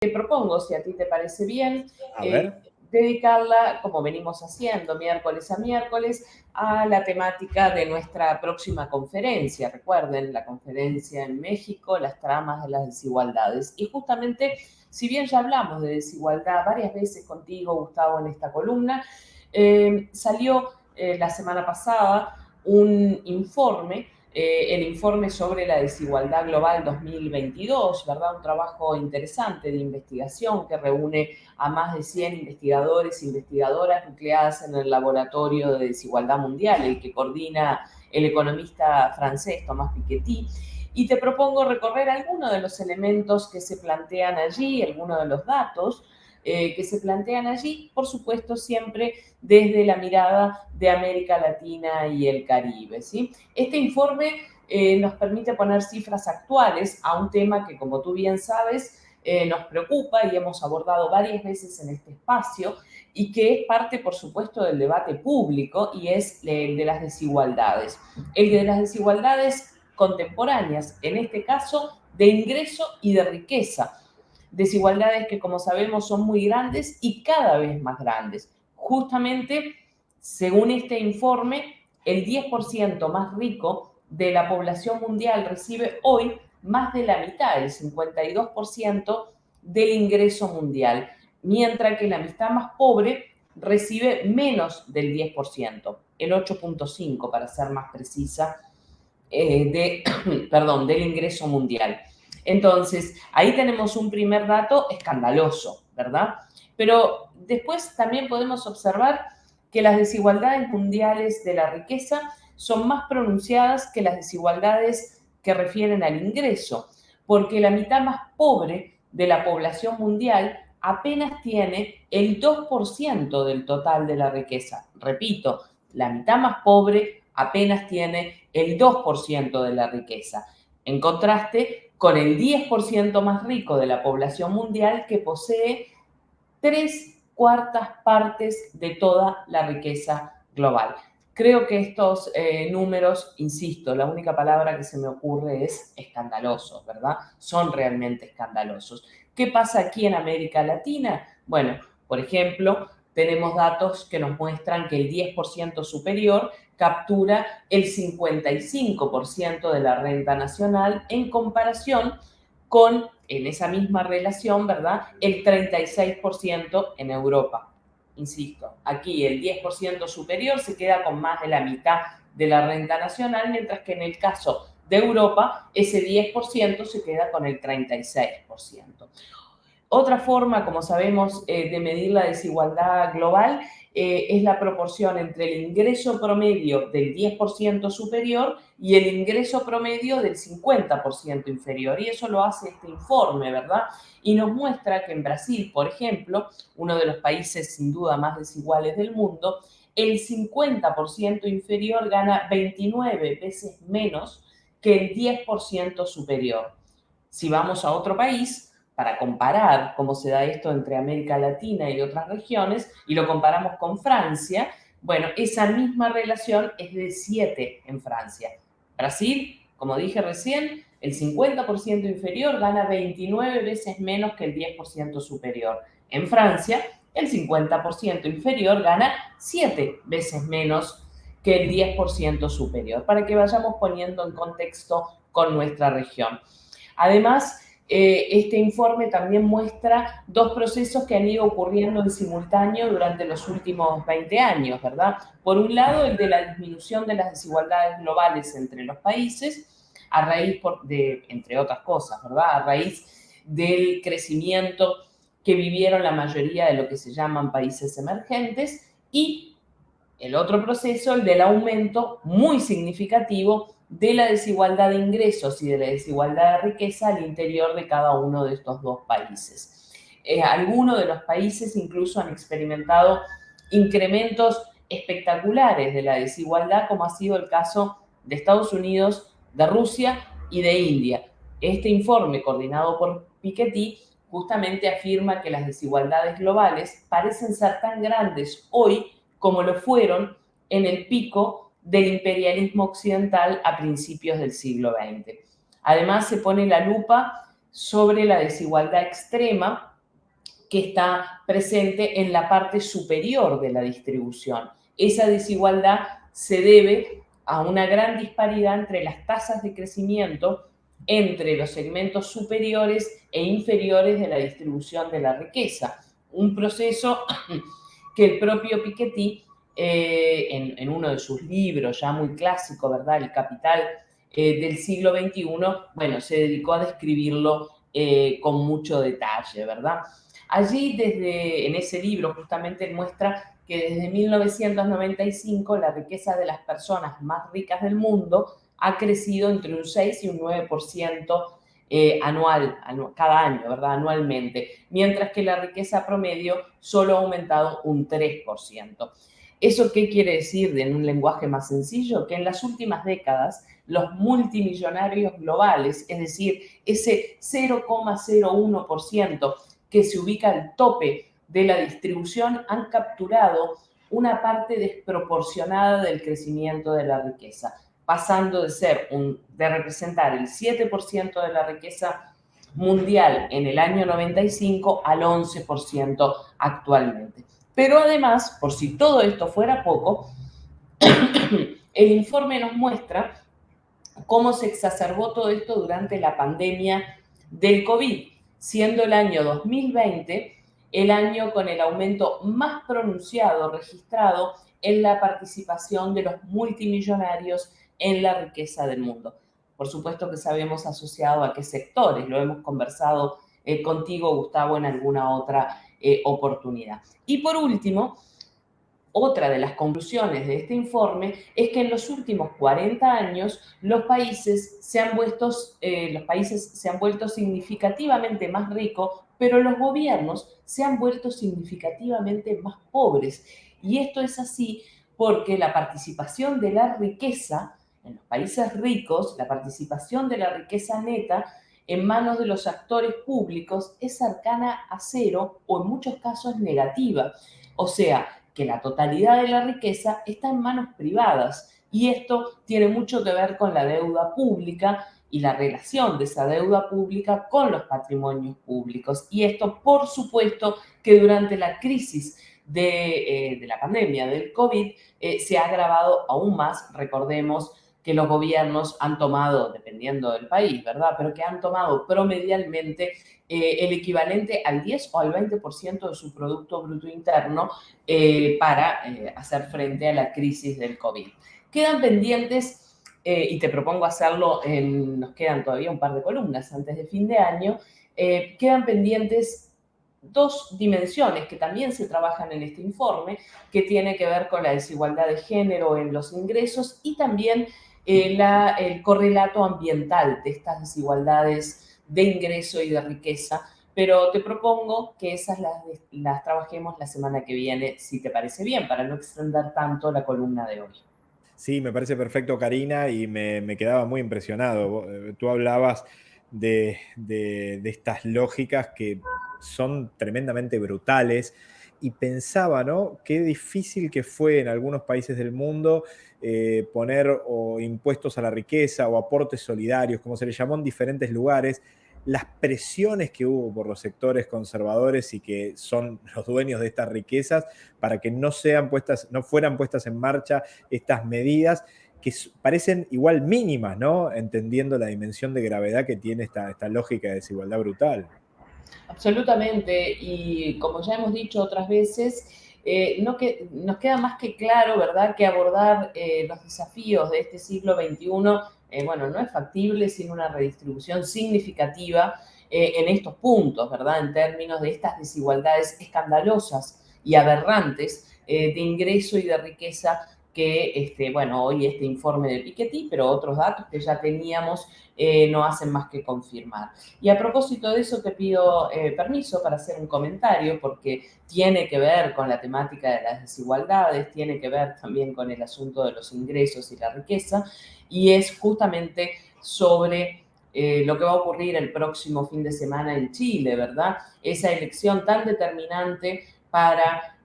te propongo, si a ti te parece bien, eh, dedicarla, como venimos haciendo miércoles a miércoles, a la temática de nuestra próxima conferencia. Recuerden, la conferencia en México, las tramas de las desigualdades. Y justamente, si bien ya hablamos de desigualdad varias veces contigo, Gustavo, en esta columna, eh, salió eh, la semana pasada un informe eh, el informe sobre la desigualdad global 2022, ¿verdad? Un trabajo interesante de investigación que reúne a más de 100 investigadores e investigadoras nucleadas en el Laboratorio de Desigualdad Mundial, el que coordina el economista francés Thomas Piketty. Y te propongo recorrer algunos de los elementos que se plantean allí, algunos de los datos, eh, que se plantean allí, por supuesto, siempre desde la mirada de América Latina y el Caribe. ¿sí? Este informe eh, nos permite poner cifras actuales a un tema que, como tú bien sabes, eh, nos preocupa y hemos abordado varias veces en este espacio y que es parte, por supuesto, del debate público y es el de las desigualdades. El de las desigualdades contemporáneas, en este caso, de ingreso y de riqueza desigualdades que como sabemos son muy grandes y cada vez más grandes. Justamente, según este informe, el 10% más rico de la población mundial recibe hoy más de la mitad, el 52% del ingreso mundial, mientras que la mitad más pobre recibe menos del 10%, el 8.5% para ser más precisa, eh, de, perdón, del ingreso mundial. Entonces, ahí tenemos un primer dato escandaloso, ¿verdad? Pero después también podemos observar que las desigualdades mundiales de la riqueza son más pronunciadas que las desigualdades que refieren al ingreso, porque la mitad más pobre de la población mundial apenas tiene el 2% del total de la riqueza. Repito, la mitad más pobre apenas tiene el 2% de la riqueza. En contraste, con el 10% más rico de la población mundial que posee tres cuartas partes de toda la riqueza global. Creo que estos eh, números, insisto, la única palabra que se me ocurre es escandalosos, ¿verdad? Son realmente escandalosos. ¿Qué pasa aquí en América Latina? Bueno, por ejemplo, tenemos datos que nos muestran que el 10% superior captura el 55% de la renta nacional en comparación con, en esa misma relación, ¿verdad?, el 36% en Europa. Insisto, aquí el 10% superior se queda con más de la mitad de la renta nacional, mientras que en el caso de Europa, ese 10% se queda con el 36%. Otra forma, como sabemos, eh, de medir la desigualdad global eh, es la proporción entre el ingreso promedio del 10% superior y el ingreso promedio del 50% inferior. Y eso lo hace este informe, ¿verdad? Y nos muestra que en Brasil, por ejemplo, uno de los países sin duda más desiguales del mundo, el 50% inferior gana 29 veces menos que el 10% superior. Si vamos a otro país, para comparar cómo se da esto entre América Latina y otras regiones, y lo comparamos con Francia, bueno, esa misma relación es de 7 en Francia. Brasil, como dije recién, el 50% inferior gana 29 veces menos que el 10% superior. En Francia, el 50% inferior gana 7 veces menos que el 10% superior, para que vayamos poniendo en contexto con nuestra región. Además, eh, este informe también muestra dos procesos que han ido ocurriendo en simultáneo durante los últimos 20 años, ¿verdad? Por un lado, el de la disminución de las desigualdades globales entre los países, a raíz de, entre otras cosas, ¿verdad? A raíz del crecimiento que vivieron la mayoría de lo que se llaman países emergentes y el otro proceso, el del aumento muy significativo de la desigualdad de ingresos y de la desigualdad de riqueza al interior de cada uno de estos dos países. Eh, algunos de los países incluso han experimentado incrementos espectaculares de la desigualdad, como ha sido el caso de Estados Unidos, de Rusia y de India. Este informe, coordinado por Piketty, justamente afirma que las desigualdades globales parecen ser tan grandes hoy como lo fueron en el pico del imperialismo occidental a principios del siglo XX. Además, se pone la lupa sobre la desigualdad extrema que está presente en la parte superior de la distribución. Esa desigualdad se debe a una gran disparidad entre las tasas de crecimiento entre los segmentos superiores e inferiores de la distribución de la riqueza. Un proceso que el propio Piketty, eh, en, uno de sus libros ya muy clásico, ¿verdad? El Capital eh, del siglo XXI, bueno, se dedicó a describirlo eh, con mucho detalle, ¿verdad? Allí, desde, en ese libro, justamente muestra que desde 1995 la riqueza de las personas más ricas del mundo ha crecido entre un 6 y un 9% eh, anual, cada año, ¿verdad? Anualmente, mientras que la riqueza promedio solo ha aumentado un 3%. ¿Eso qué quiere decir en un lenguaje más sencillo? Que en las últimas décadas los multimillonarios globales, es decir, ese 0,01% que se ubica al tope de la distribución han capturado una parte desproporcionada del crecimiento de la riqueza, pasando de ser de representar el 7% de la riqueza mundial en el año 95 al 11% actualmente. Pero además, por si todo esto fuera poco, el informe nos muestra cómo se exacerbó todo esto durante la pandemia del COVID, siendo el año 2020 el año con el aumento más pronunciado registrado en la participación de los multimillonarios en la riqueza del mundo. Por supuesto que sabemos asociado a qué sectores, lo hemos conversado eh, contigo, Gustavo, en alguna otra eh, oportunidad. Y por último, otra de las conclusiones de este informe es que en los últimos 40 años los países se han vuelto, eh, los países se han vuelto significativamente más ricos, pero los gobiernos se han vuelto significativamente más pobres. Y esto es así porque la participación de la riqueza en los países ricos, la participación de la riqueza neta en manos de los actores públicos es cercana a cero o en muchos casos negativa. O sea, que la totalidad de la riqueza está en manos privadas y esto tiene mucho que ver con la deuda pública y la relación de esa deuda pública con los patrimonios públicos. Y esto, por supuesto, que durante la crisis de, eh, la pandemia del COVID eh, se ha agravado aún más. Recordemos que los gobiernos han tomado, dependiendo del país, ¿verdad? Pero que han tomado promedialmente eh, el equivalente al 10 o al 20% de su Producto Bruto Interno eh, para eh, hacer frente a la crisis del COVID. Quedan pendientes, y te propongo hacerlo, en, nos quedan todavía un par de columnas antes de fin de año, quedan pendientes dos dimensiones que también se trabajan en este informe, que tiene que ver con la desigualdad de género en los ingresos y también el correlato ambiental de estas desigualdades de ingreso y de riqueza, pero te propongo que esas las, trabajemos la semana que viene, si te parece bien, para no extender tanto la columna de hoy. Sí, me parece perfecto, Karina, y me, quedaba muy impresionado. Eh, tú hablabas de, de, estas lógicas que son tremendamente brutales y pensaba, ¿no? Qué difícil que fue en algunos países del mundo eh, poner impuestos a la riqueza o aportes solidarios, como se le llamó en diferentes lugares, las presiones que hubo por los sectores conservadores y que son los dueños de estas riquezas para que no, sean puestas, no fueran puestas en marcha estas medidas que parecen igual mínimas, ¿no? Entendiendo la dimensión de gravedad que tiene esta, esta lógica de desigualdad brutal. Absolutamente, y como ya hemos dicho otras veces, eh, no que, nos queda más que claro, ¿verdad?, que abordar eh, los desafíos de este siglo XXI, eh, bueno, no es factible sin una redistribución significativa en estos puntos, ¿verdad?, en términos de estas desigualdades escandalosas y aberrantes de ingreso y de riqueza que, este, bueno, hoy este informe de Piketty, pero otros datos que ya teníamos eh, no hacen más que confirmar. Y a propósito de eso te pido eh, permiso para hacer un comentario porque tiene que ver con la temática de las desigualdades, tiene que ver también con el asunto de los ingresos y la riqueza y es justamente sobre eh, lo que va a ocurrir el próximo fin de semana en Chile, ¿verdad? Esa elección tan determinante para,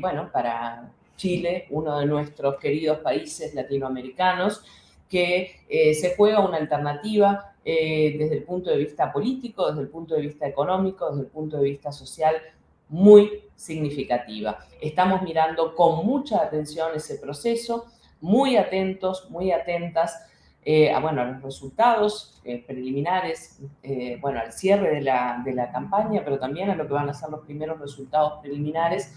bueno, para Chile, uno de nuestros queridos países latinoamericanos, que eh, se juega una alternativa eh, desde el punto de vista político, desde el punto de vista económico, desde el punto de vista social, muy significativa. Estamos mirando con mucha atención ese proceso, muy atentos, muy atentas a, bueno, a los resultados preliminares, bueno, al cierre de la, de la campaña, pero también a lo que van a ser los primeros resultados preliminares,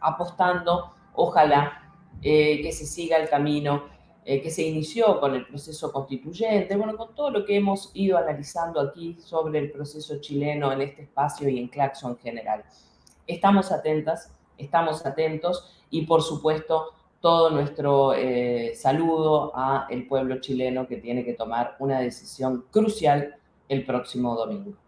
apostando, ojalá, que se siga el camino eh, que se inició con el proceso constituyente, bueno, con todo lo que hemos ido analizando aquí sobre el proceso chileno en este espacio y en Claxo en general. Estamos atentas, estamos atentos y por supuesto todo nuestro eh, saludo a el pueblo chileno que tiene que tomar una decisión crucial el próximo domingo.